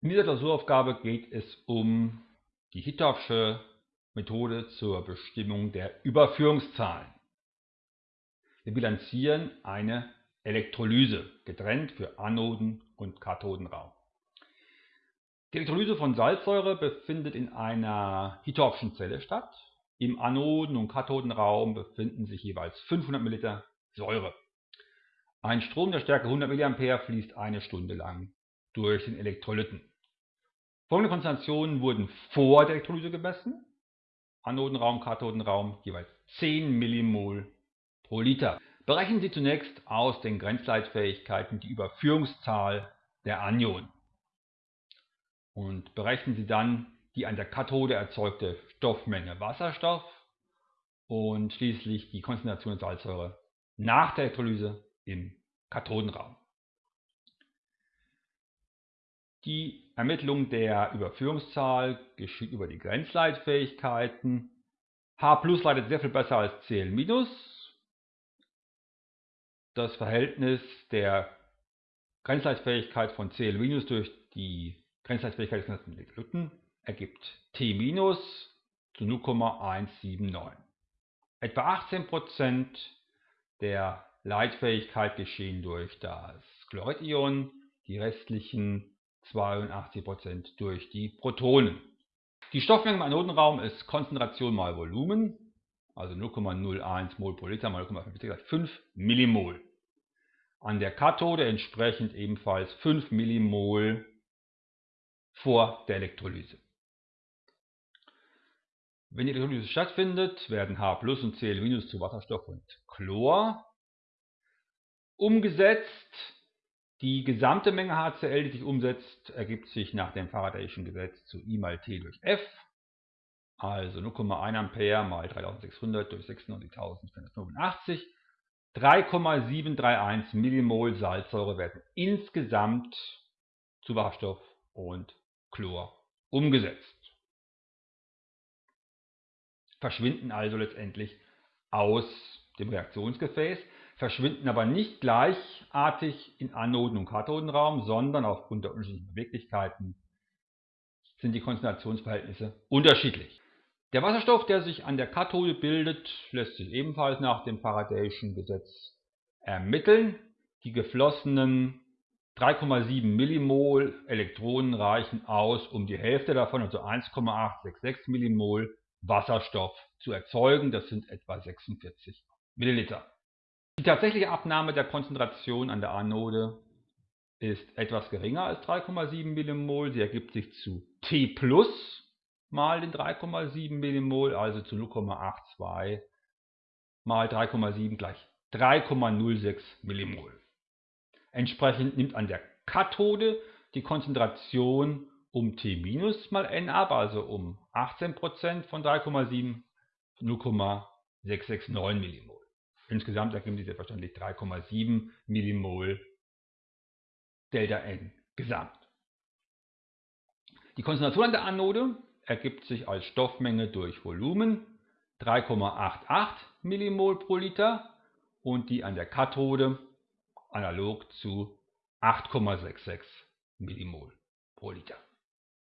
In dieser Klausuraufgabe geht es um die Hittorfsche Methode zur Bestimmung der Überführungszahlen. Wir bilanzieren eine Elektrolyse, getrennt für Anoden- und Kathodenraum. Die Elektrolyse von Salzsäure befindet in einer Hittorfschen Zelle statt. Im Anoden- und Kathodenraum befinden sich jeweils 500 ml Säure. Ein Strom der Stärke 100 mA fließt eine Stunde lang durch den Elektrolyten. Folgende Konzentrationen wurden vor der Elektrolyse gemessen. Anodenraum, Kathodenraum jeweils 10 Millimol pro Liter. Berechnen Sie zunächst aus den Grenzleitfähigkeiten die Überführungszahl der Anionen. Und berechnen Sie dann die an der Kathode erzeugte Stoffmenge Wasserstoff und schließlich die Konzentration der Salzsäure nach der Elektrolyse im Kathodenraum. Die Ermittlung der Überführungszahl geschieht über die Grenzleitfähigkeiten. H leitet sehr viel besser als Cl-. Das Verhältnis der Grenzleitfähigkeit von Cl- durch die Grenzleitfähigkeit des ganzen Elektrolyten ergibt T- zu 0,179. Etwa 18% der Leitfähigkeit geschehen durch das Chloridion, die restlichen 82% durch die Protonen. Die Stoffmenge im Anodenraum ist Konzentration mal Volumen, also 0,01 Mol pro Liter mal 0,5 gleich 5 Millimol. An der Kathode entsprechend ebenfalls 5 Millimol vor der Elektrolyse. Wenn die Elektrolyse stattfindet, werden H und Cl- zu Wasserstoff und Chlor umgesetzt die gesamte Menge HCl, die sich umsetzt, ergibt sich nach dem Faradayschen Gesetz zu I mal T durch F. Also 0,1 Ampere mal 3600 durch 96.485. 3,731 Millimol Salzsäure werden insgesamt zu Wasserstoff und Chlor umgesetzt. Verschwinden also letztendlich aus dem Reaktionsgefäß verschwinden aber nicht gleichartig in Anoden- und Kathodenraum, sondern aufgrund der unterschiedlichen Beweglichkeiten sind die Konzentrationsverhältnisse unterschiedlich. Der Wasserstoff, der sich an der Kathode bildet, lässt sich ebenfalls nach dem Faradayschen Gesetz ermitteln. Die geflossenen 3,7 Millimol Elektronen reichen aus, um die Hälfte davon, also 1,866 Millimol Wasserstoff zu erzeugen. Das sind etwa 46 Milliliter. Die tatsächliche Abnahme der Konzentration an der Anode ist etwas geringer als 3,7 Millimol. Sie ergibt sich zu T plus mal den 3,7 Millimol, also zu 0,82 mal 3,7 gleich 3,06 Millimol. Entsprechend nimmt an der Kathode die Konzentration um T minus mal N ab, also um 18% von 3,7 0,669 Millimol. Insgesamt ergeben diese selbstverständlich 3,7 Millimol Delta N gesamt. Die Konzentration an der Anode ergibt sich als Stoffmenge durch Volumen 3,88 Millimol pro Liter und die an der Kathode analog zu 8,66 Millimol pro Liter.